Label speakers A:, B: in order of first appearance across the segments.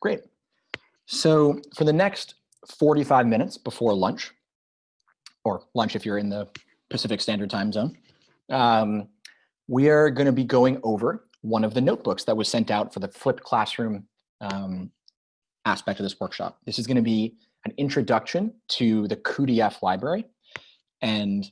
A: Great. So for the next 45 minutes before lunch, or lunch if you're in the Pacific Standard Time Zone, um, we are going to be going over one of the notebooks that was sent out for the flipped classroom um, aspect of this workshop. This is going to be an introduction to the cuDF library. And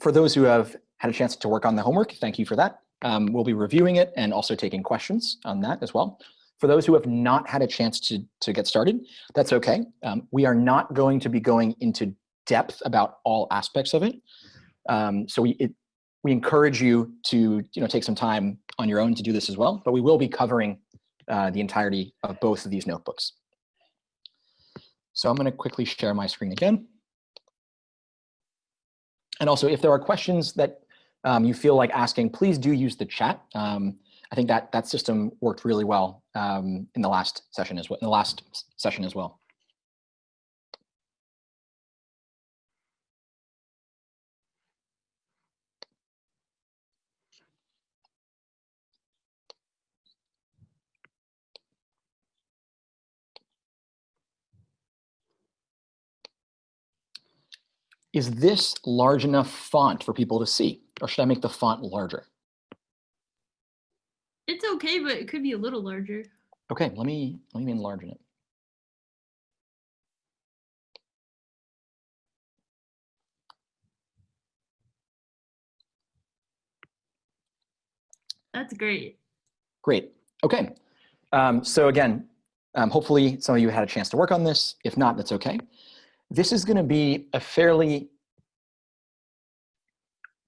A: for those who have had a chance to work on the homework, thank you for that. Um, we'll be reviewing it and also taking questions on that as well. For those who have not had a chance to, to get started, that's okay. Um, we are not going to be going into depth about all aspects of it. Um, so we, it, we encourage you to you know, take some time on your own to do this as well, but we will be covering uh, the entirety of both of these notebooks. So I'm gonna quickly share my screen again. And also if there are questions that um, you feel like asking, please do use the chat. Um, I think that that system worked really well um, in the last session as well. In the last session as well. Is this large enough font for people to see? Or should I make the font larger?
B: Okay, but it could be a little larger.
A: Okay, let me let me enlarge it.
B: That's great.
A: Great. Okay. Um, so again, um, hopefully some of you had a chance to work on this. If not, that's okay. This is going to be a fairly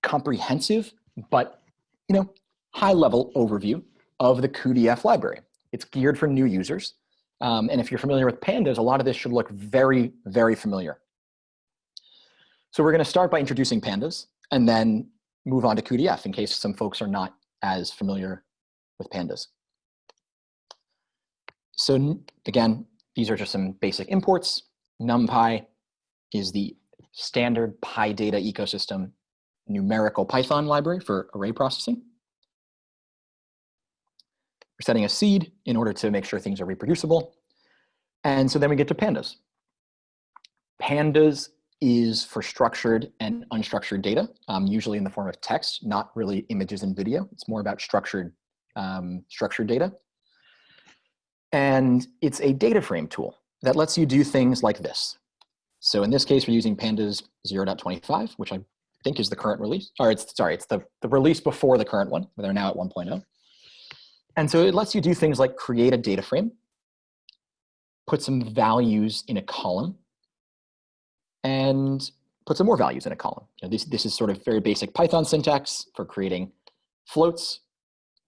A: comprehensive, but you know, high level overview of the cuDF library. It's geared for new users. Um, and if you're familiar with pandas, a lot of this should look very, very familiar. So we're going to start by introducing pandas and then move on to cuDF in case some folks are not as familiar with pandas. So again, these are just some basic imports. NumPy is the standard PyData ecosystem numerical Python library for array processing. We're setting a seed in order to make sure things are reproducible. And so then we get to pandas. Pandas is for structured and unstructured data, um, usually in the form of text, not really images and video. It's more about structured, um, structured data. And it's a data frame tool that lets you do things like this. So in this case, we're using pandas 0.25, which I think is the current release, or it's, sorry, it's the, the release before the current one, they're now at 1.0. And so it lets you do things like create a data frame, put some values in a column, and put some more values in a column. You know, this, this is sort of very basic Python syntax for creating floats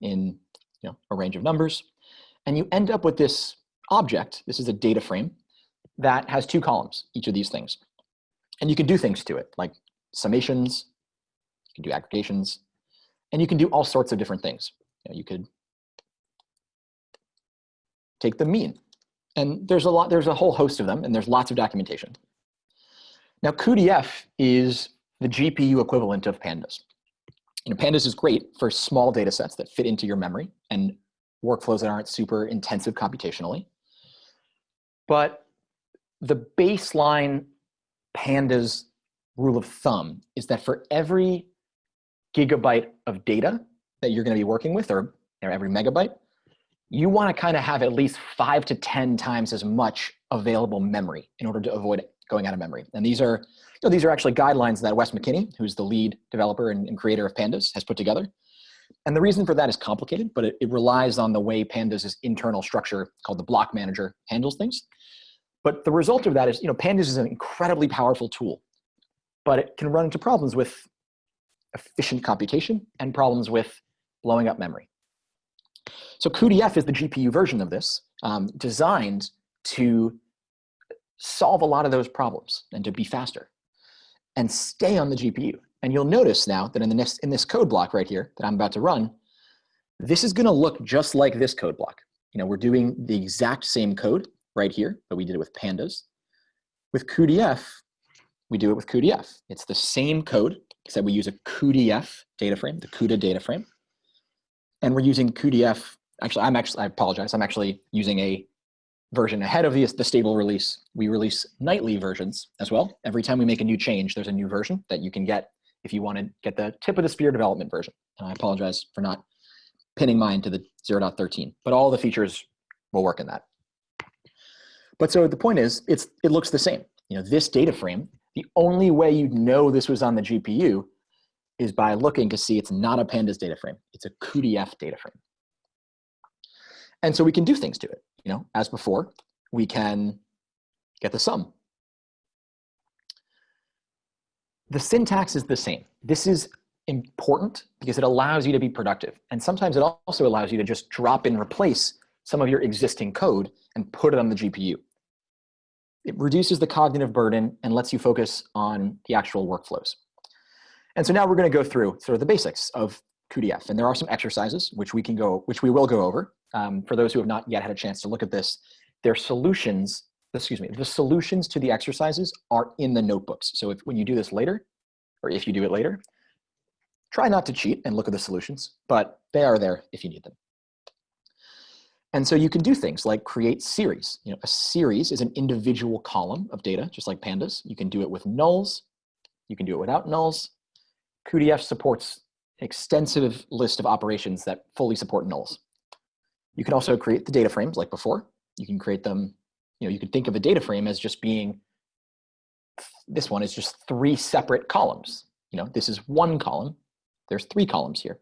A: in you know, a range of numbers. And you end up with this object, this is a data frame, that has two columns, each of these things. And you can do things to it, like summations, you can do aggregations, and you can do all sorts of different things. You, know, you could take the mean. And there's a lot, there's a whole host of them, and there's lots of documentation. Now, cuDF is the GPU equivalent of pandas. You know, pandas is great for small data sets that fit into your memory and workflows that aren't super intensive computationally. But the baseline pandas rule of thumb is that for every gigabyte of data that you're going to be working with, or every megabyte, you want to kind of have at least five to 10 times as much available memory in order to avoid going out of memory. And these are, you know, these are actually guidelines that Wes McKinney, who's the lead developer and, and creator of Pandas, has put together. And the reason for that is complicated, but it, it relies on the way Pandas' internal structure called the block manager handles things. But the result of that is, you know, Pandas is an incredibly powerful tool, but it can run into problems with efficient computation and problems with blowing up memory. So cuDF is the GPU version of this, um, designed to solve a lot of those problems and to be faster and stay on the GPU. And you'll notice now that in, the next, in this code block right here that I'm about to run, this is gonna look just like this code block. You know, we're doing the exact same code right here, but we did it with pandas. With cuDF, we do it with cuDF. It's the same code, except we use a cuDF data frame, the CUDA data frame. And we're using cuDF, actually, I'm actually, I apologize, I'm actually using a version ahead of the, the stable release. We release nightly versions as well. Every time we make a new change, there's a new version that you can get if you want to get the tip of the spear development version. And I apologize for not pinning mine to the 0.13, but all the features will work in that. But so the point is, it's it looks the same. You know, this data frame, the only way you'd know this was on the GPU is by looking to see it's not a pandas data frame. It's a cuDF data frame. And so we can do things to it. You know, as before, we can get the sum. The syntax is the same. This is important because it allows you to be productive. And sometimes it also allows you to just drop and replace some of your existing code and put it on the GPU. It reduces the cognitive burden and lets you focus on the actual workflows. And so now we're going to go through sort of the basics of cuDF. And there are some exercises which we can go, which we will go over. Um, for those who have not yet had a chance to look at this, their solutions, excuse me, the solutions to the exercises are in the notebooks. So if when you do this later, or if you do it later, try not to cheat and look at the solutions, but they are there if you need them. And so you can do things like create series. You know, a series is an individual column of data, just like pandas. You can do it with nulls. You can do it without nulls. cuDF supports extensive list of operations that fully support nulls. You can also create the data frames like before. You can create them, you know, you could think of a data frame as just being, this one is just three separate columns. You know, this is one column. There's three columns here.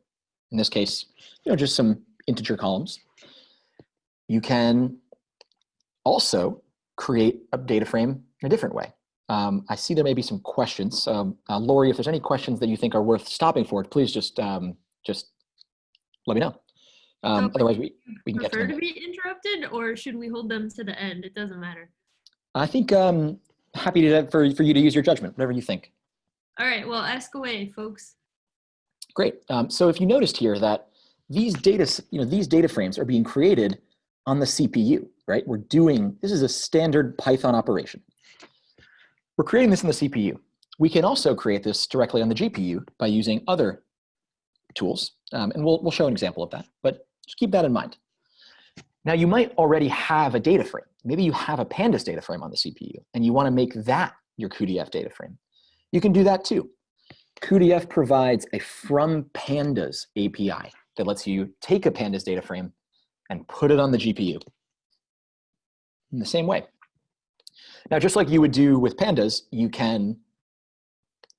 A: In this case, you know, just some integer columns. You can also create a data frame in a different way. Um, I see there may be some questions. Um, uh, Lori, if there's any questions that you think are worth stopping for, please just um, just let me know. Um, so otherwise, we, we can get to
B: to be interrupted, or should we hold them to the end? It doesn't matter.
A: I think um, happy to for for you to use your judgment, whatever you think.
B: All right. Well, ask away, folks.
A: Great. Um, so if you noticed here that these data, you know, these data frames are being created on the CPU, right? We're doing, this is a standard Python operation. We're creating this in the CPU. We can also create this directly on the GPU by using other tools. Um, and we'll, we'll show an example of that, but just keep that in mind. Now you might already have a data frame. Maybe you have a pandas data frame on the CPU and you wanna make that your cuDF data frame. You can do that too. cuDF provides a from pandas API that lets you take a pandas data frame and put it on the GPU in the same way. Now, just like you would do with pandas, you can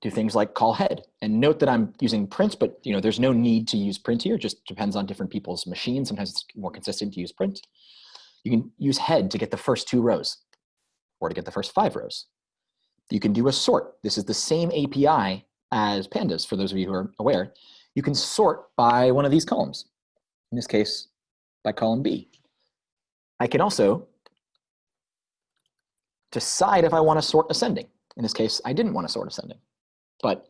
A: do things like call head. And note that I'm using print, but you know, there's no need to use print here. It just depends on different people's machines. Sometimes it's more consistent to use print. You can use head to get the first two rows or to get the first five rows. You can do a sort. This is the same API as pandas, for those of you who are aware. You can sort by one of these columns. In this case, by column B. I can also decide if I want to sort ascending. In this case, I didn't want to sort ascending, but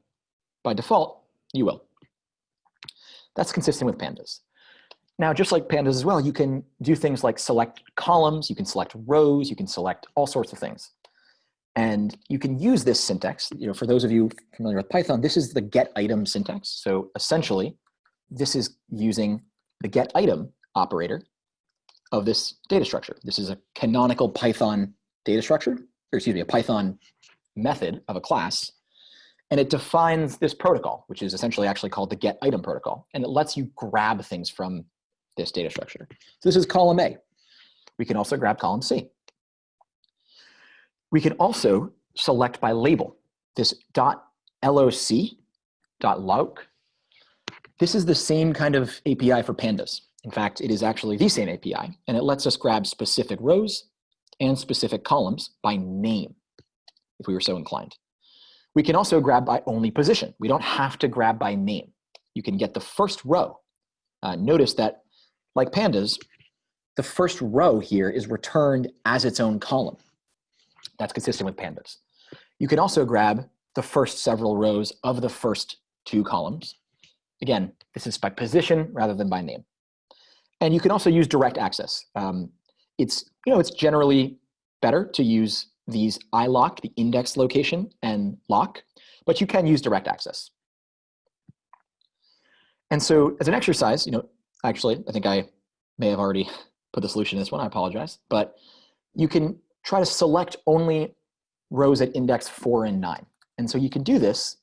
A: by default, you will. That's consistent with pandas. Now, just like pandas as well, you can do things like select columns, you can select rows, you can select all sorts of things. And you can use this syntax, you know, for those of you familiar with Python, this is the get item syntax. So essentially, this is using the get item operator of this data structure. This is a canonical Python data structure, or excuse me, a Python method of a class. And it defines this protocol, which is essentially actually called the get item protocol. And it lets you grab things from this data structure. So this is column A. We can also grab column C. We can also select by label. This dot .loc, dot .loc, this is the same kind of API for pandas. In fact, it is actually the same API, and it lets us grab specific rows and specific columns by name, if we were so inclined. We can also grab by only position. We don't have to grab by name. You can get the first row. Uh, notice that, like pandas, the first row here is returned as its own column. That's consistent with pandas. You can also grab the first several rows of the first two columns. Again, this is by position rather than by name. And you can also use direct access. Um, it's, you know, it's generally better to use these iloc, the index location, and loc, but you can use direct access. And so as an exercise, you know, actually, I think I may have already put the solution in this one, I apologize, but you can try to select only rows at index four and nine. And so you can do this.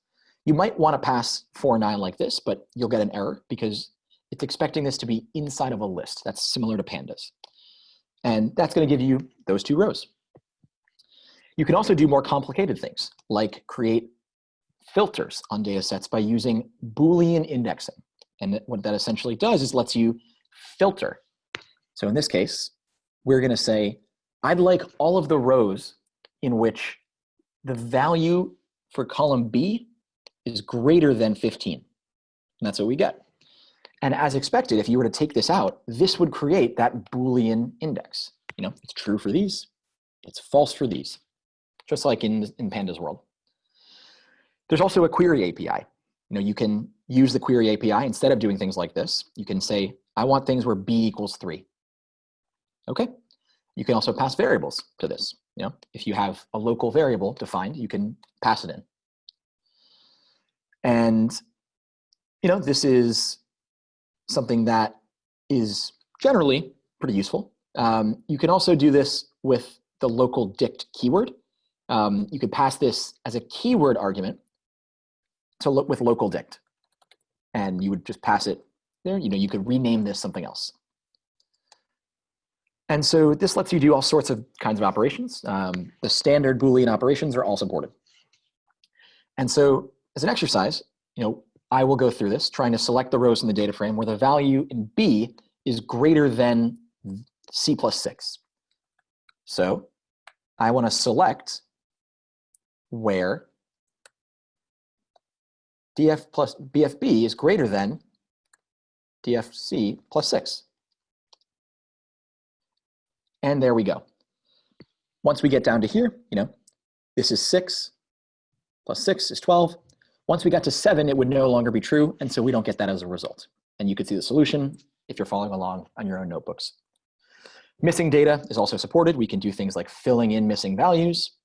A: You might want to pass four and nine like this, but you'll get an error because it's expecting this to be inside of a list. That's similar to pandas. And that's going to give you those two rows. You can also do more complicated things, like create filters on data sets by using Boolean indexing. And what that essentially does is lets you filter. So in this case, we're going to say, I'd like all of the rows in which the value for column B is greater than 15. And that's what we get. And as expected, if you were to take this out, this would create that Boolean index. You know, it's true for these, it's false for these, just like in, in Pandas world. There's also a query API. You know, you can use the query API instead of doing things like this. You can say, I want things where B equals three. Okay. You can also pass variables to this. You know, if you have a local variable defined, you can pass it in. And, you know, this is something that is generally pretty useful. Um, you can also do this with the local dict keyword. Um, you could pass this as a keyword argument to look with local dict. And you would just pass it there. You know, you could rename this something else. And so this lets you do all sorts of kinds of operations. Um, the standard Boolean operations are all supported. And so as an exercise, you know, I will go through this, trying to select the rows in the data frame where the value in B is greater than C plus six. So I want to select where df plus bfb is greater than dfc plus 6. And there we go. Once we get down to here, you know, this is 6 plus 6 is 12. Once we got to 7, it would no longer be true, and so we don't get that as a result. And you could see the solution if you're following along on your own notebooks. Missing data is also supported. We can do things like filling in missing values.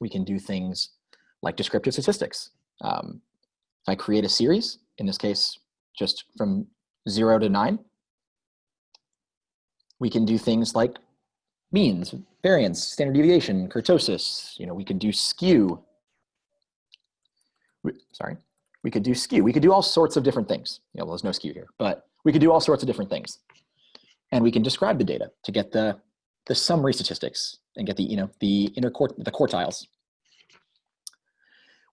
A: We can do things like descriptive statistics. Um, if I create a series, in this case, just from zero to nine, we can do things like means, variance, standard deviation, kurtosis. You know, we can do skew. We, sorry, we could do skew. We could do all sorts of different things. You know, well, there's no skew here, but we could do all sorts of different things. And we can describe the data to get the, the summary statistics and get the, you know, the inner quart the quartiles.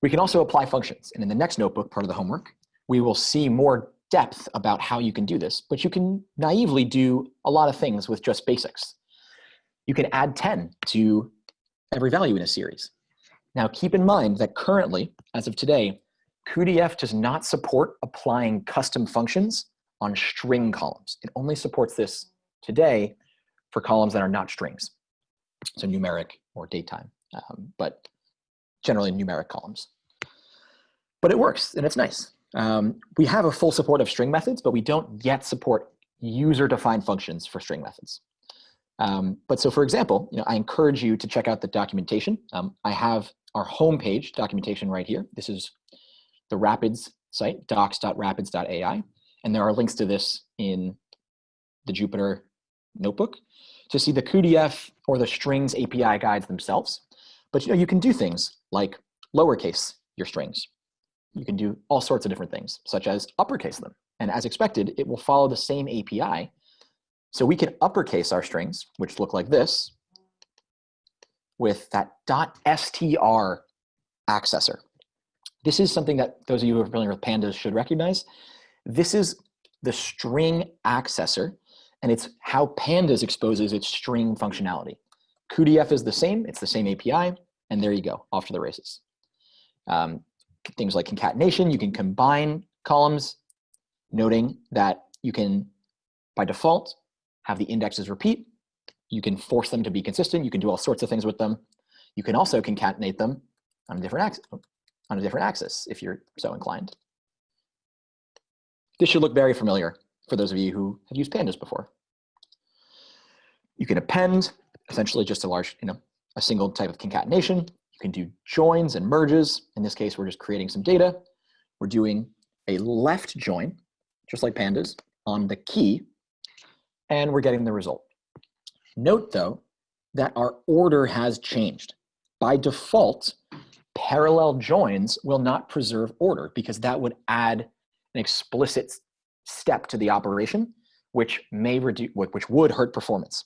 A: We can also apply functions. And in the next notebook, part of the homework, we will see more depth about how you can do this, but you can naively do a lot of things with just basics. You can add 10 to every value in a series. Now keep in mind that currently, as of today, cuDF does not support applying custom functions on string columns. It only supports this today for columns that are not strings, so numeric or datetime, um, but generally numeric columns. But it works and it's nice. Um, we have a full support of string methods, but we don't yet support user-defined functions for string methods. Um, but so for example, you know, I encourage you to check out the documentation. Um, I have our homepage documentation right here. This is the Rapids site, docs.rapids.ai. And there are links to this in the Jupyter notebook to see the cuDF or the strings API guides themselves. But you know, you can do things like lowercase your strings you can do all sorts of different things, such as uppercase them. And as expected, it will follow the same API. So we can uppercase our strings, which look like this, with that dot .str accessor. This is something that those of you who are familiar with pandas should recognize. This is the string accessor, and it's how pandas exposes its string functionality. cuDF is the same, it's the same API, and there you go, off to the races. Um, things like concatenation, you can combine columns, noting that you can, by default, have the indexes repeat. You can force them to be consistent. You can do all sorts of things with them. You can also concatenate them on a different axis, on a different axis if you're so inclined. This should look very familiar for those of you who have used pandas before. You can append, essentially just a large, you know, a single type of concatenation. You can do joins and merges. In this case, we're just creating some data. We're doing a left join, just like pandas, on the key, and we're getting the result. Note though, that our order has changed. By default, parallel joins will not preserve order because that would add an explicit step to the operation, which may reduce, which would hurt performance.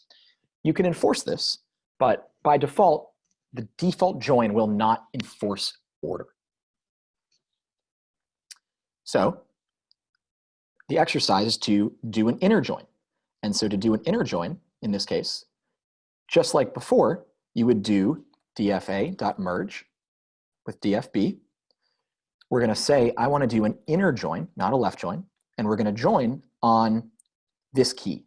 A: You can enforce this, but by default, the default join will not enforce order. So the exercise is to do an inner join. And so to do an inner join, in this case, just like before, you would do dfa.merge with dfb. We're going to say, I want to do an inner join, not a left join, and we're going to join on this key.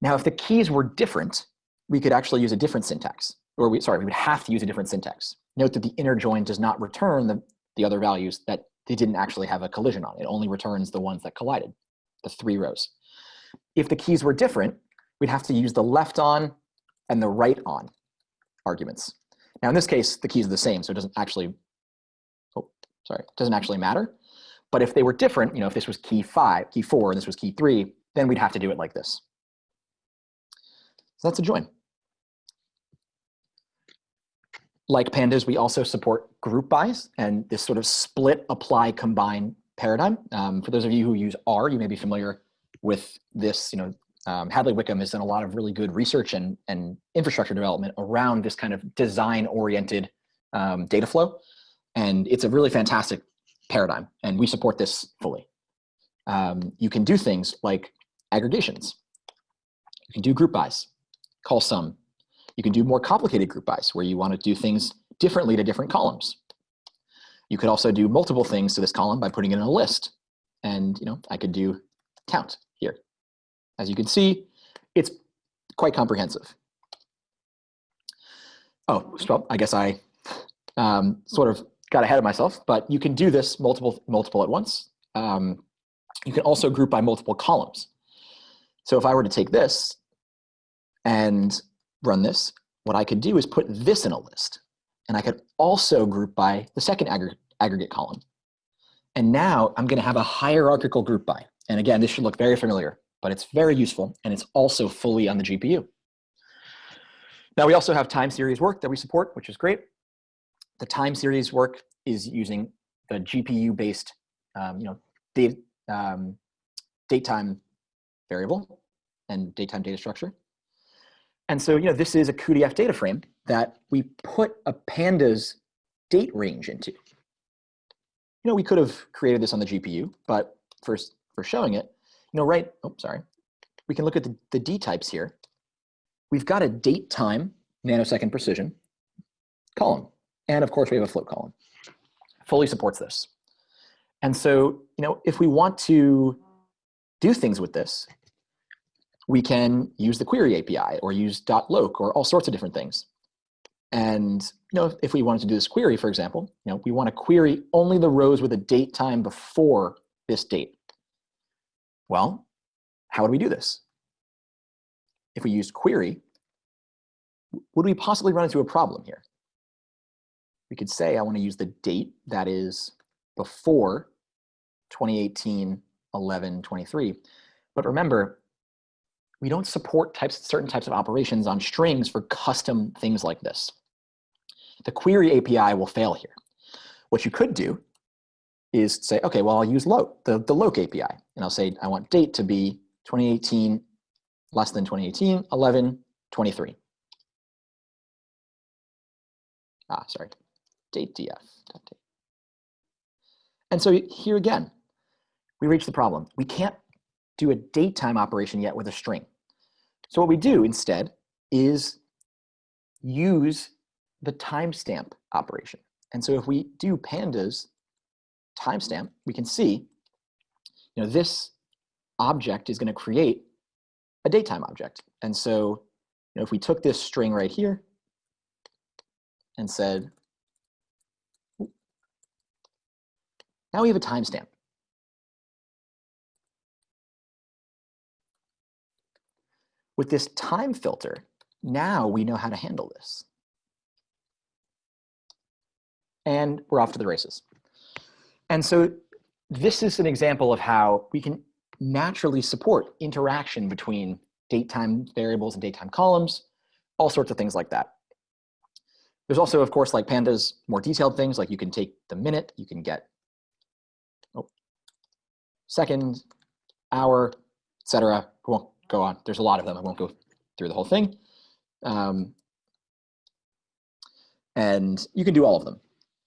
A: Now, if the keys were different, we could actually use a different syntax, or we, sorry, we would have to use a different syntax. Note that the inner join does not return the, the other values that they didn't actually have a collision on. It only returns the ones that collided, the three rows. If the keys were different, we'd have to use the left on and the right on arguments. Now in this case, the keys are the same, so it doesn't actually, oh, sorry, it doesn't actually matter. But if they were different, you know, if this was key five, key four, and this was key three, then we'd have to do it like this. So that's a join. Like pandas, we also support group bys and this sort of split, apply, combine paradigm. Um, for those of you who use R, you may be familiar with this, you know, um, Hadley Wickham has done a lot of really good research and, and infrastructure development around this kind of design-oriented um, data flow. And it's a really fantastic paradigm, and we support this fully. Um, you can do things like aggregations. You can do group bys, call sum. You can do more complicated group bys where you want to do things differently to different columns. You could also do multiple things to this column by putting it in a list. And you know, I could do count here. As you can see, it's quite comprehensive. Oh, well, I guess I um, sort of got ahead of myself, but you can do this multiple, multiple at once. Um, you can also group by multiple columns. So if I were to take this and run this, what I could do is put this in a list. And I could also group by the second aggregate, aggregate column. And now I'm gonna have a hierarchical group by. And again, this should look very familiar, but it's very useful and it's also fully on the GPU. Now we also have time series work that we support, which is great. The time series work is using the GPU-based, um, you know, date, um, date time variable and date time data structure. And so, you know, this is a cuDF data frame that we put a pandas date range into. You know, we could have created this on the GPU, but first for showing it, you know, right, oh, sorry. We can look at the, the D types here. We've got a date time nanosecond precision column. And of course we have a float column. Fully supports this. And so, you know, if we want to do things with this, we can use the query API or use dot .loc or all sorts of different things. And you know, if we wanted to do this query, for example, you know, we want to query only the rows with a date time before this date. Well, how would we do this? If we use query, would we possibly run into a problem here? We could say I want to use the date that is before 2018 11 23. But remember, we don't support types, certain types of operations on strings for custom things like this. The query API will fail here. What you could do is say, okay, well, I'll use loc, the, the loc API. And I'll say, I want date to be 2018, less than 2018, 11, 23. Ah, sorry, date df. And so here again, we reach the problem. We can't do a date time operation yet with a string. So what we do instead is use the timestamp operation. And so if we do pandas timestamp, we can see, you know, this object is going to create a datetime object. And so, you know, if we took this string right here and said, now we have a timestamp. With this time filter, now we know how to handle this. And we're off to the races. And so this is an example of how we can naturally support interaction between date time variables and date time columns all sorts of things like that. There's also, of course, like pandas, more detailed things, like you can take the minute, you can get second, hour, etc. We won't go on. There's a lot of them. I won't go through the whole thing. Um, and you can do all of them,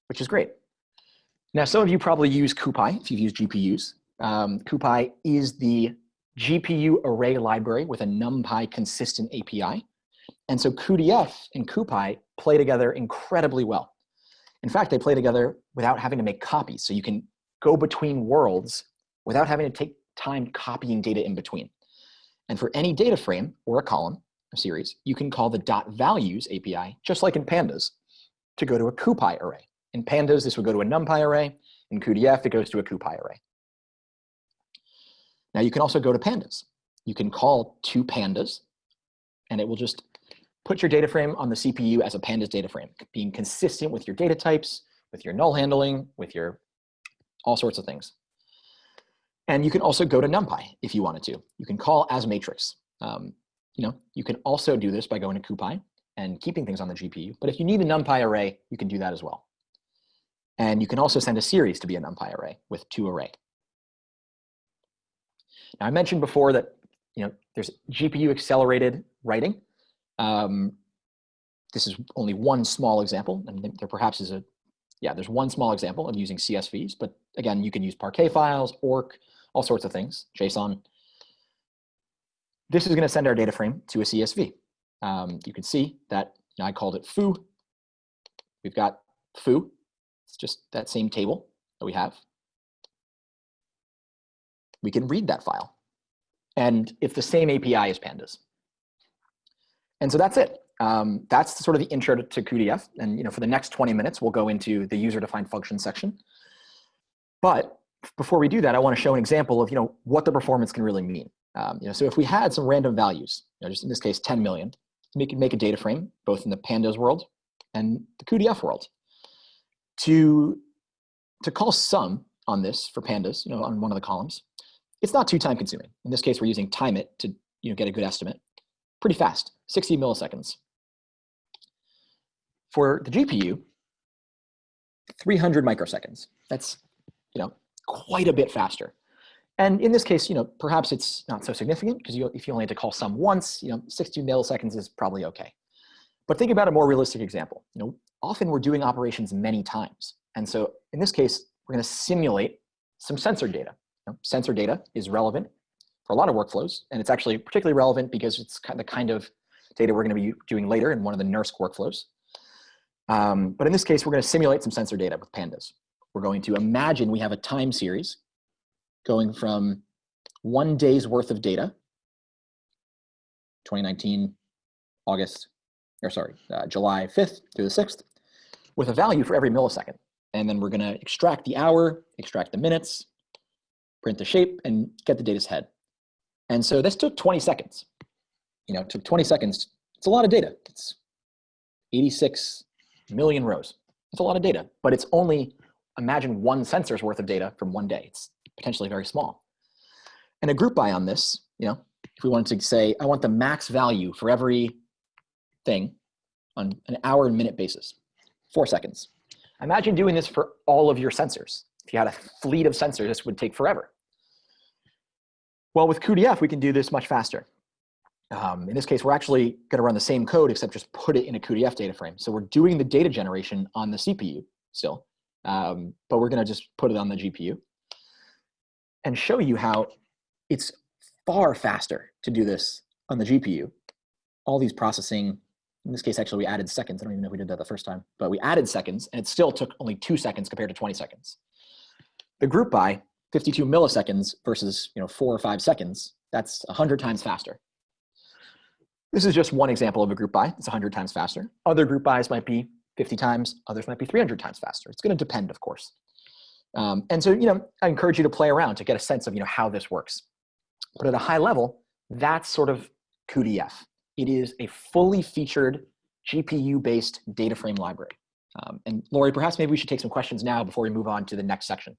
A: which is great. Now, some of you probably use CuPy if you've used GPUs. Um, CuPy is the GPU array library with a NumPy consistent API. And so cuDF and CuPy play together incredibly well. In fact, they play together without having to make copies. So you can go between worlds without having to take time copying data in between. And for any data frame or a column, a series, you can call the dot values API, just like in pandas, to go to a CuPy array. In pandas, this would go to a NumPy array. In cuDF, it goes to a CuPy array. Now you can also go to pandas. You can call two pandas, and it will just put your data frame on the CPU as a pandas data frame, being consistent with your data types, with your null handling, with your all sorts of things. And you can also go to NumPy if you wanted to. You can call as matrix. Um, you know, you can also do this by going to CuPy and keeping things on the GPU. But if you need a NumPy array, you can do that as well. And you can also send a series to be a NumPy array with two array. Now I mentioned before that you know there's GPU accelerated writing. Um, this is only one small example, and there perhaps is a, yeah, there's one small example of using CSVs, but again, you can use Parquet files, ORC, all sorts of things, JSON. This is gonna send our data frame to a CSV. Um, you can see that I called it foo. We've got foo, it's just that same table that we have we can read that file. And it's the same API as pandas. And so that's it. Um, that's sort of the intro to, to cuDF. And you know, for the next 20 minutes, we'll go into the user-defined function section. But before we do that, I want to show an example of you know, what the performance can really mean. Um, you know, so if we had some random values, you know, just in this case, 10 million, we could make a data frame, both in the pandas world and the cuDF world. To, to call sum on this for pandas, you know, on one of the columns, it's not too time consuming. In this case, we're using timeit to you know, get a good estimate. Pretty fast, 60 milliseconds. For the GPU, 300 microseconds. That's you know, quite a bit faster. And in this case, you know, perhaps it's not so significant because you, if you only had to call sum once, you know, 60 milliseconds is probably okay. But think about a more realistic example. You know, often we're doing operations many times. And so in this case, we're going to simulate some sensor data know, sensor data is relevant for a lot of workflows, and it's actually particularly relevant because it's kind of the kind of data we're going to be doing later in one of the NERSC workflows. Um, but in this case, we're going to simulate some sensor data with pandas. We're going to imagine we have a time series going from one day's worth of data, 2019, August, or sorry, uh, July 5th through the 6th, with a value for every millisecond. And then we're going to extract the hour, extract the minutes, print the shape, and get the data's head. And so this took 20 seconds. You know, it took 20 seconds. It's a lot of data. It's 86 million rows. It's a lot of data, but it's only, imagine one sensor's worth of data from one day. It's potentially very small. And a group by on this, you know, if we wanted to say, I want the max value for every thing on an hour and minute basis, four seconds. Imagine doing this for all of your sensors. If you had a fleet of sensors, this would take forever. Well, with cuDF, we can do this much faster. Um, in this case, we're actually going to run the same code, except just put it in a cuDF data frame. So we're doing the data generation on the CPU still, um, but we're going to just put it on the GPU and show you how it's far faster to do this on the GPU. All these processing, in this case, actually, we added seconds. I don't even know if we did that the first time, but we added seconds, and it still took only two seconds compared to 20 seconds. The group by 52 milliseconds versus you know four or five seconds, that's 100 times faster. This is just one example of a group by. It's 100 times faster. Other group bys might be 50 times. Others might be 300 times faster. It's going to depend, of course. Um, and so, you know, I encourage you to play around to get a sense of, you know, how this works. But at a high level, that's sort of cuDF. It is a fully featured GPU-based data frame library. Um, and Lori, perhaps maybe we should take some questions now before we move on to the next section.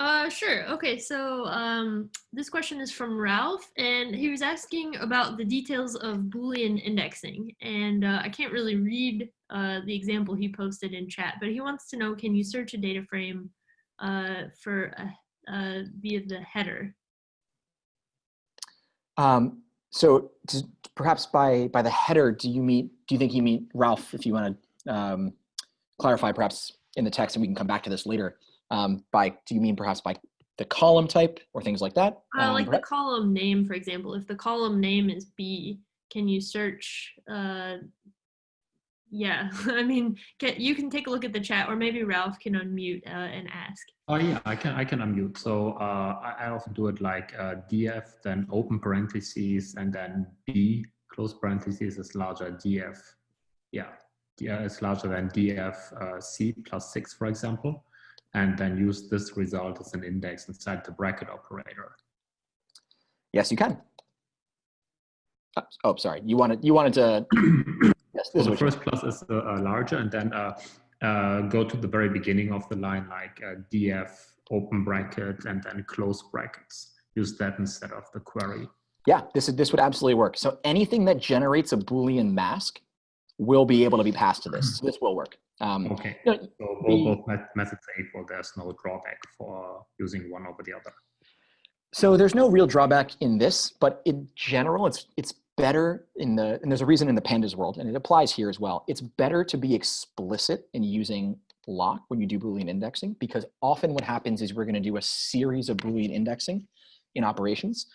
B: Uh, sure. Okay, so um, this question is from Ralph, and he was asking about the details of Boolean indexing. And uh, I can't really read uh, the example he posted in chat, but he wants to know, can you search a data frame uh, for uh, via the header?
A: Um, so perhaps by by the header, do you mean? Do you think you mean Ralph? If you want to um, clarify, perhaps in the text, and we can come back to this later. Um, by do you mean perhaps by the column type or things like that?
B: Uh, like the column name, for example. If the column name is B, can you search? Uh, yeah, I mean, can, you can take a look at the chat, or maybe Ralph can unmute uh, and ask.
C: Oh yeah, I can I can unmute. So uh, I, I often do it like uh, df, then open parentheses, and then b close parentheses is larger df. Yeah, yeah, it's larger than df uh, c plus six, for example and then use this result as an index inside the bracket operator.
A: Yes, you can. Oh, oh sorry. You wanted you wanted to.
C: yes, this so the first plus is uh, uh, larger, and then uh, uh, go to the very beginning of the line, like uh, df open bracket and then close brackets. Use that instead of the query.
A: Yeah, this is this would absolutely work. So anything that generates a Boolean mask will be able to be passed to this. So this will work.
C: Um, okay. You know, so both, both methods are equal. There's no drawback for using one over the other.
A: So there's no real drawback in this, but in general, it's it's better in the and there's a reason in the pandas world, and it applies here as well. It's better to be explicit in using loc when you do Boolean indexing, because often what happens is we're going to do a series of Boolean indexing in operations.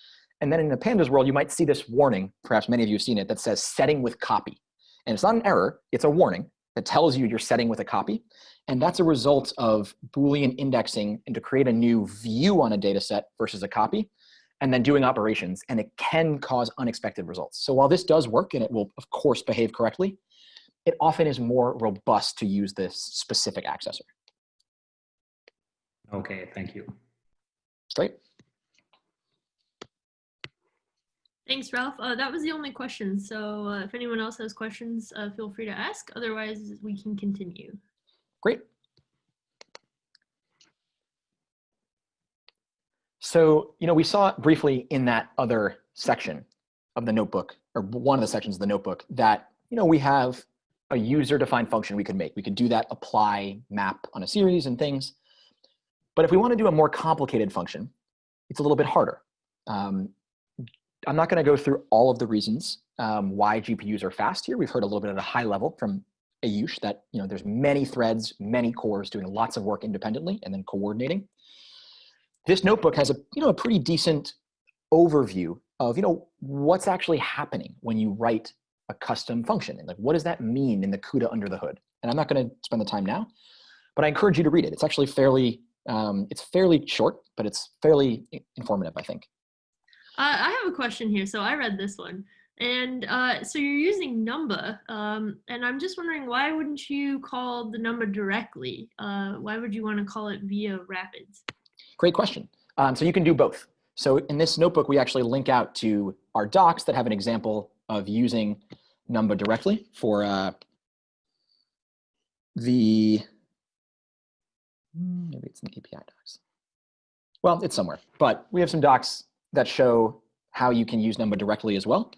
A: And then in the pandas world, you might see this warning, perhaps many of you have seen it, that says setting with copy. And it's not an error, it's a warning that tells you you're setting with a copy. And that's a result of Boolean indexing and to create a new view on a data set versus a copy, and then doing operations. And it can cause unexpected results. So while this does work and it will, of course, behave correctly, it often is more robust to use this specific accessor.
C: Okay, thank you.
A: Great.
B: Thanks, Ralph. Uh, that was the only question. So uh, if anyone else has questions, uh, feel free to ask. Otherwise, we can continue.
A: Great. So, you know, we saw briefly in that other section of the notebook, or one of the sections of the notebook, that, you know, we have a user-defined function we could make. We could do that apply map on a series and things. But if we want to do a more complicated function, it's a little bit harder. Um, I'm not going to go through all of the reasons um, why GPUs are fast here. We've heard a little bit at a high level from Ayush that you know there's many threads, many cores doing lots of work independently and then coordinating. This notebook has a you know a pretty decent overview of you know what's actually happening when you write a custom function and like what does that mean in the CUDA under the hood. And I'm not going to spend the time now, but I encourage you to read it. It's actually fairly um, it's fairly short, but it's fairly informative, I think.
B: Uh, I have a question here. So I read this one. And uh, so you're using Numba, um, and I'm just wondering why wouldn't you call the Numba directly? Uh, why would you want to call it via Rapids?
A: Great question. Um, so you can do both. So in this notebook, we actually link out to our docs that have an example of using Numba directly for uh, the, maybe it's the API docs. Well, it's somewhere, but we have some docs that show how you can use Numba directly as well.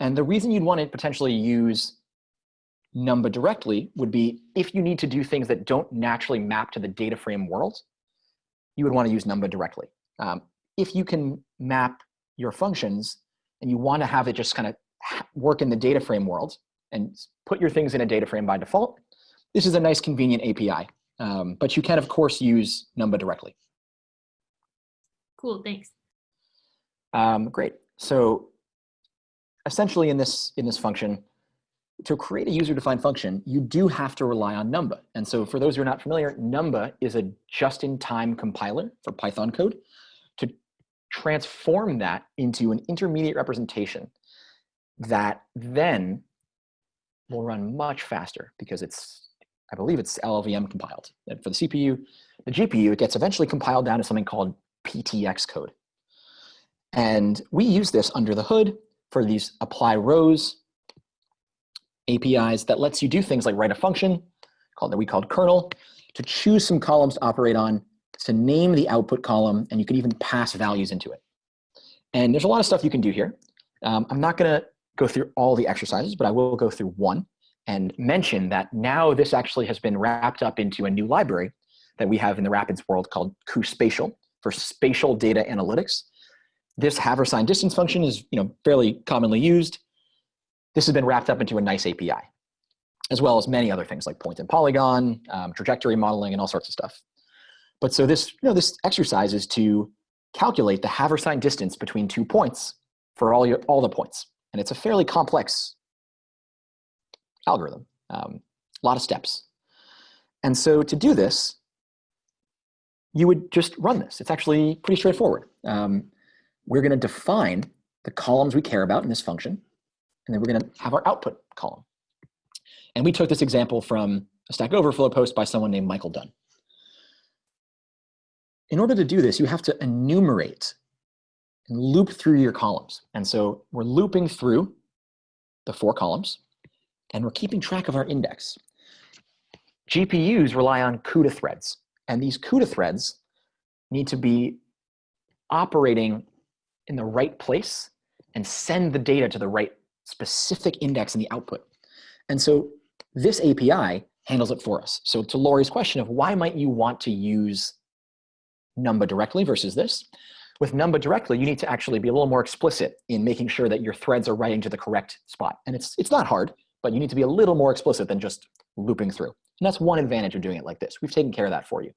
A: And the reason you'd want to potentially use Numba directly would be if you need to do things that don't naturally map to the data frame world, you would want to use Numba directly. Um, if you can map your functions and you want to have it just kind of work in the data frame world and put your things in a data frame by default, this is a nice convenient API. Um, but you can, of course, use Numba directly.
B: Cool, thanks.
A: Um, great. So essentially in this, in this function, to create a user-defined function, you do have to rely on Numba. And so for those who are not familiar, Numba is a just-in-time compiler for Python code to transform that into an intermediate representation that then will run much faster because it's, I believe it's LLVM compiled. And for the CPU, the GPU, it gets eventually compiled down to something called PTX code. And we use this under the hood for these apply rows APIs that lets you do things like write a function called that we called kernel to choose some columns to operate on to name the output column, and you can even pass values into it. And there's a lot of stuff you can do here. Um, I'm not going to go through all the exercises, but I will go through one and mention that now this actually has been wrapped up into a new library that we have in the Rapids world called cuSpatial for spatial data analytics. This Haversine distance function is you know, fairly commonly used. This has been wrapped up into a nice API, as well as many other things like point and polygon, um, trajectory modeling, and all sorts of stuff. But so this, you know, this exercise is to calculate the Haversine distance between two points for all, your, all the points. And it's a fairly complex algorithm, um, a lot of steps. And so to do this, you would just run this. It's actually pretty straightforward. Um, we're going to define the columns we care about in this function, and then we're going to have our output column. And we took this example from a Stack Overflow post by someone named Michael Dunn. In order to do this, you have to enumerate and loop through your columns. And so we're looping through the four columns, and we're keeping track of our index. GPUs rely on CUDA threads, and these CUDA threads need to be operating in the right place and send the data to the right specific index in the output. And so this API handles it for us. So to Laurie's question of why might you want to use Numba directly versus this, with Numba directly, you need to actually be a little more explicit in making sure that your threads are writing to the correct spot. And it's, it's not hard, but you need to be a little more explicit than just looping through. And that's one advantage of doing it like this. We've taken care of that for you.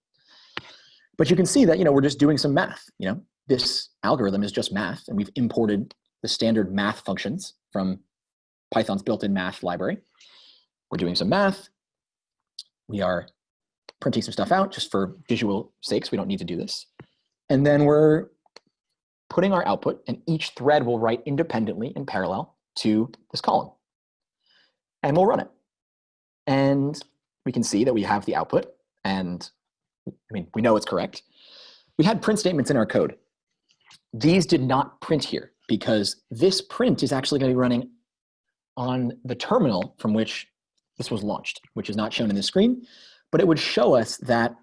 A: But you can see that, you know, we're just doing some math. You know, this algorithm is just math, and we've imported the standard math functions from Python's built-in math library. We're doing some math. We are printing some stuff out just for visual sakes. We don't need to do this. And then we're putting our output, and each thread will write independently in parallel to this column. And we'll run it. And we can see that we have the output, and I mean, we know it's correct. We had print statements in our code. These did not print here because this print is actually going to be running on the terminal from which this was launched, which is not shown in the screen, but it would show us that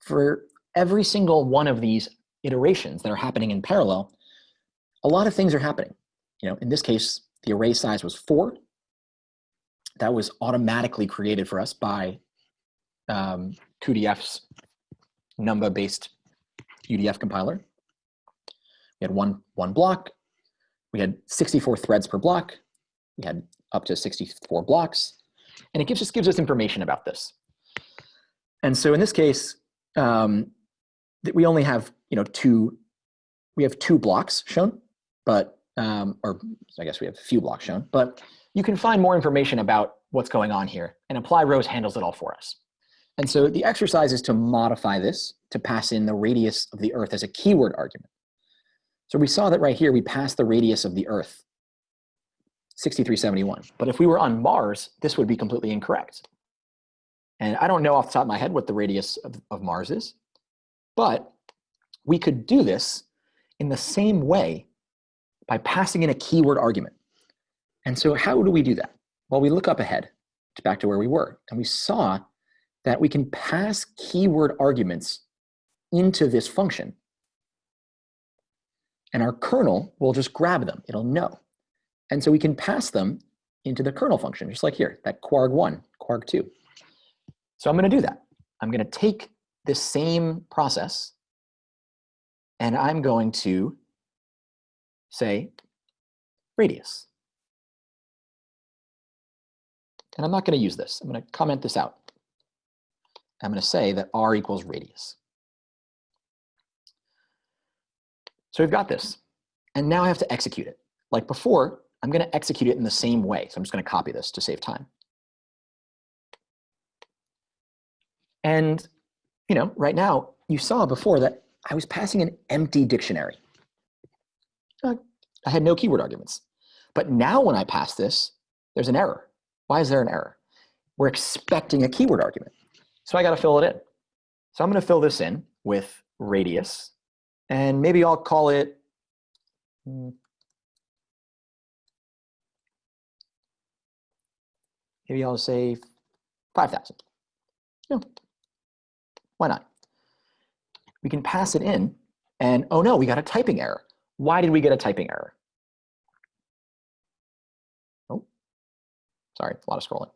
A: for every single one of these iterations that are happening in parallel, a lot of things are happening. You know, in this case, the array size was four. That was automatically created for us by um, cuDF's Numba-based UDF compiler. We had one, one block. We had 64 threads per block. We had up to 64 blocks. And it gives, just gives us information about this. And so in this case, um, we only have you know two, we have two blocks shown, but um, or I guess we have a few blocks shown, but you can find more information about what's going on here, and apply rows handles it all for us. And so the exercise is to modify this to pass in the radius of the Earth as a keyword argument. So we saw that right here, we passed the radius of the Earth, 6371. But if we were on Mars, this would be completely incorrect. And I don't know off the top of my head what the radius of, of Mars is, but we could do this in the same way by passing in a keyword argument. And so how do we do that? Well, we look up ahead to back to where we were, and we saw that we can pass keyword arguments into this function. And our kernel will just grab them, it'll know. And so we can pass them into the kernel function, just like here, that kwarg1, kwarg2. So I'm gonna do that. I'm gonna take this same process and I'm going to say radius. And I'm not gonna use this. I'm gonna comment this out. I'm going to say that r equals radius. So we've got this. And now I have to execute it. Like before, I'm going to execute it in the same way. So I'm just going to copy this to save time. And, you know, right now, you saw before that I was passing an empty dictionary. Uh, I had no keyword arguments. But now when I pass this, there's an error. Why is there an error? We're expecting a keyword argument. So I got to fill it in. So I'm going to fill this in with radius, and maybe I'll call it maybe I'll say 5,000. No, why not? we can pass it in and, oh no, we got a typing error. Why did we get a typing error? Oh, sorry, a lot of scrolling.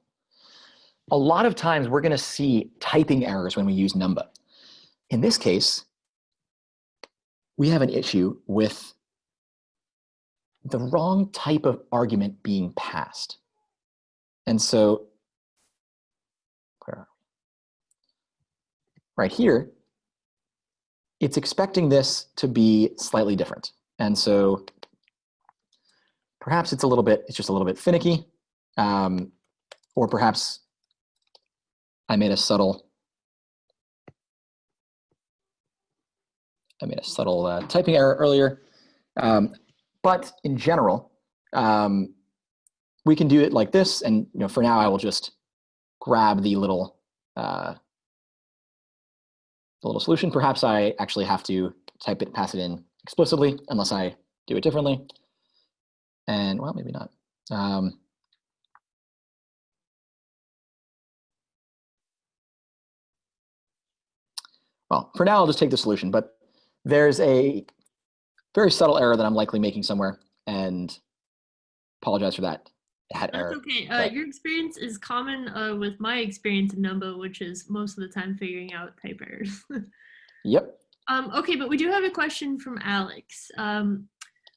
A: A lot of times we're gonna see typing errors when we use numba. In this case, we have an issue with the wrong type of argument being passed. And so, right here, it's expecting this to be slightly different. And so perhaps it's a little bit, it's just a little bit finicky, um, or perhaps I made a subtle, I made a subtle uh, typing error earlier. Um, but in general, um, we can do it like this. And you know, for now, I will just grab the little uh, the little solution. Perhaps I actually have to type it, pass it in explicitly, unless I do it differently. And well, maybe not. Um, well, for now, I'll just take the solution, but there's a very subtle error that I'm likely making somewhere and apologize for that.
B: That That's error. okay. Uh, your experience is common uh, with my experience in Numba, which is most of the time figuring out type errors.
A: yep.
B: Um, okay, but we do have a question from Alex. Um,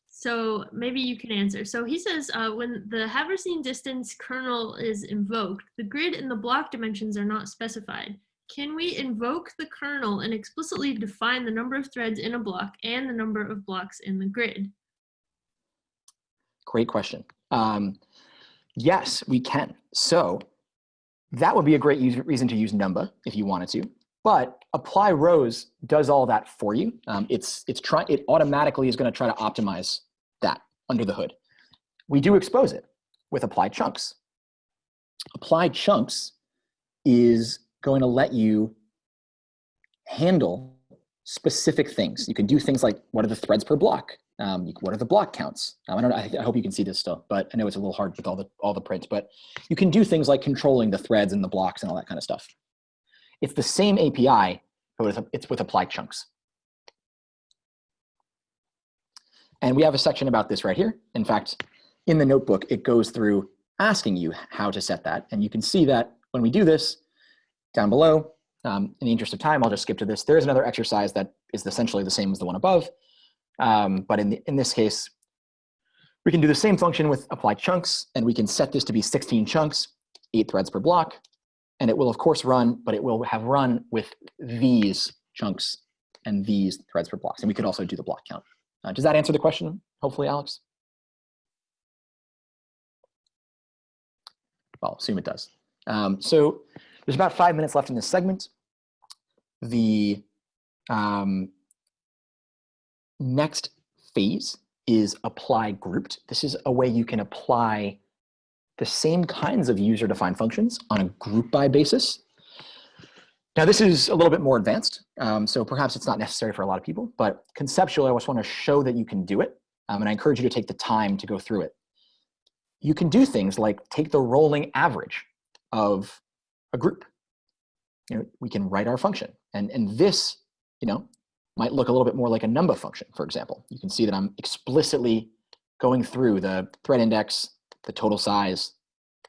B: so maybe you can answer. So he says, uh, when the Haversine distance kernel is invoked, the grid and the block dimensions are not specified. Can we invoke the kernel and explicitly define the number of threads in a block and the number of blocks in the grid?
A: Great question. Um, yes, we can. So that would be a great reason to use Numba if you wanted to. But apply rows does all that for you. Um, it's it's try it automatically is going to try to optimize that under the hood. We do expose it with apply chunks. Apply chunks is going to let you handle specific things. You can do things like what are the threads per block? Um, you, what are the block counts? Um, I don't. I, I, hope you can see this still, but I know it's a little hard with all the all the prints. But you can do things like controlling the threads and the blocks and all that kind of stuff. It's the same API, but it's with apply chunks. And we have a section about this right here. In fact, in the notebook, it goes through asking you how to set that. And you can see that when we do this, down below. Um, in the interest of time, I'll just skip to this. There is another exercise that is essentially the same as the one above. Um, but in, the, in this case, we can do the same function with apply chunks, and we can set this to be 16 chunks, eight threads per block. And it will, of course, run, but it will have run with these chunks and these threads per blocks. And we could also do the block count. Uh, does that answer the question, hopefully, Alex? Well, assume it does. Um, so there's about five minutes left in this segment. The um, next phase is apply grouped. This is a way you can apply the same kinds of user-defined functions on a group by basis. Now this is a little bit more advanced, um, so perhaps it's not necessary for a lot of people, but conceptually I just want to show that you can do it, um, and I encourage you to take the time to go through it. You can do things like take the rolling average of a group. You know, we can write our function. And, and this, you know, might look a little bit more like a numba function, for example. You can see that I'm explicitly going through the thread index, the total size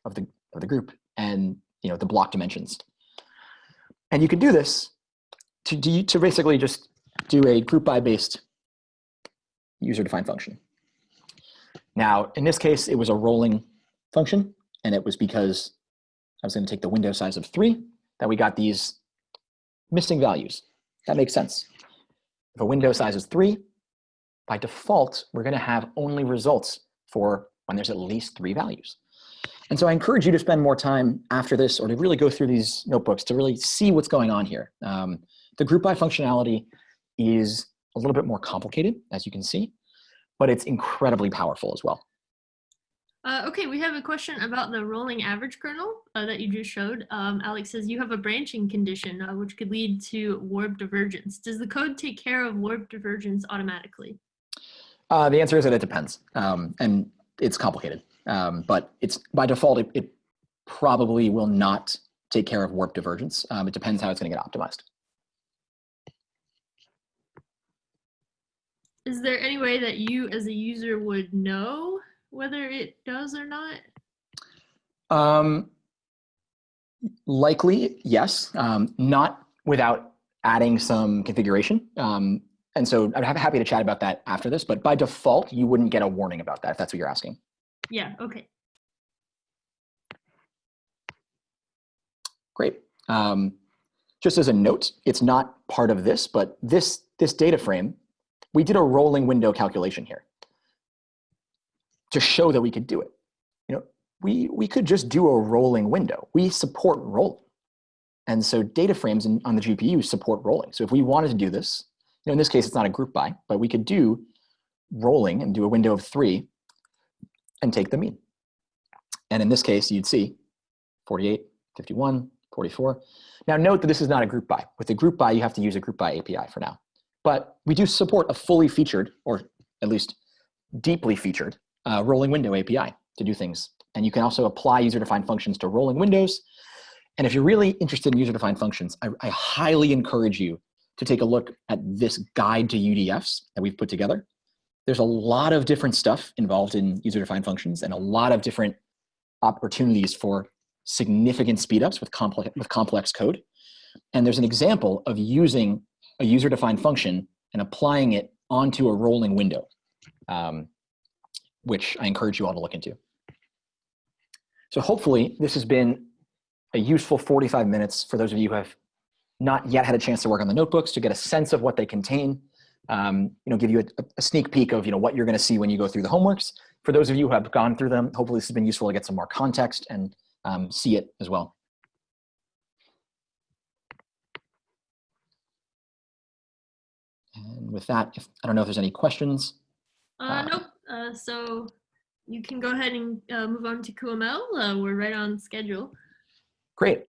A: of the, of the group, and you know, the block dimensions. And you can do this to, do, to basically just do a group by based user defined function. Now, in this case, it was a rolling function, and it was because I was going to take the window size of 3, that we got these missing values. That makes sense. If a window size is 3, by default, we're going to have only results for when there's at least three values. And so I encourage you to spend more time after this or to really go through these notebooks to really see what's going on here. Um, the group by functionality is a little bit more complicated, as you can see, but it's incredibly powerful as well.
B: Uh, okay, we have a question about the rolling average kernel uh, that you just showed. Um, Alex says you have a branching condition uh, which could lead to warp divergence. Does the code take care of warp divergence automatically?
A: Uh, the answer is that it depends, um, and it's complicated. Um, but it's by default, it, it, probably will not take care of warp divergence. Um, it depends how it's going to get optimized.
B: is there any way that you as a user would know whether it does or not?
A: Um, likely, yes. Um, not without adding some configuration. Um, and so I'm ha- happy to chat about that after this, but by default, you wouldn't get a warning about that if that's what you're asking.
B: Yeah, okay.
A: Great. Um, just as a note, it's not part of this, but this, this data frame, we did a rolling window calculation here to show that we could do it. You know, we, we could just do a rolling window. We support rolling. And so data frames in, on the GPU support rolling. So if we wanted to do this, you know, in this case, it's not a group by, but we could do rolling and do a window of three and take the mean. And in this case, you'd see 48, 51, 44. Now note that this is not a group by. With a group by, you have to use a group by API for now. But we do support a fully featured, or at least deeply featured, uh, rolling window API to do things. And you can also apply user-defined functions to rolling windows. And if you're really interested in user-defined functions, I, I highly encourage you to take a look at this guide to UDFs that we've put together. There's a lot of different stuff involved in user-defined functions and a lot of different opportunities for significant speedups with complex, with complex code. And there's an example of using a user-defined function and applying it onto a rolling window, um, which I encourage you all to look into. So hopefully this has been a useful 45 minutes for those of you who have not yet had a chance to work on the notebooks to get a sense of what they contain, um, you know, give you a, a, sneak peek of you know what you're going to see when you go through the homeworks. For those of you who have gone through them, hopefully this has been useful to get some more context and um, see it as well. And with that, if, I don't know if there's any questions.
B: Uh,
A: Uh,
B: nope. Uh, so you can go ahead and uh, move on to cuML. Uh, we're right on schedule.
A: Great.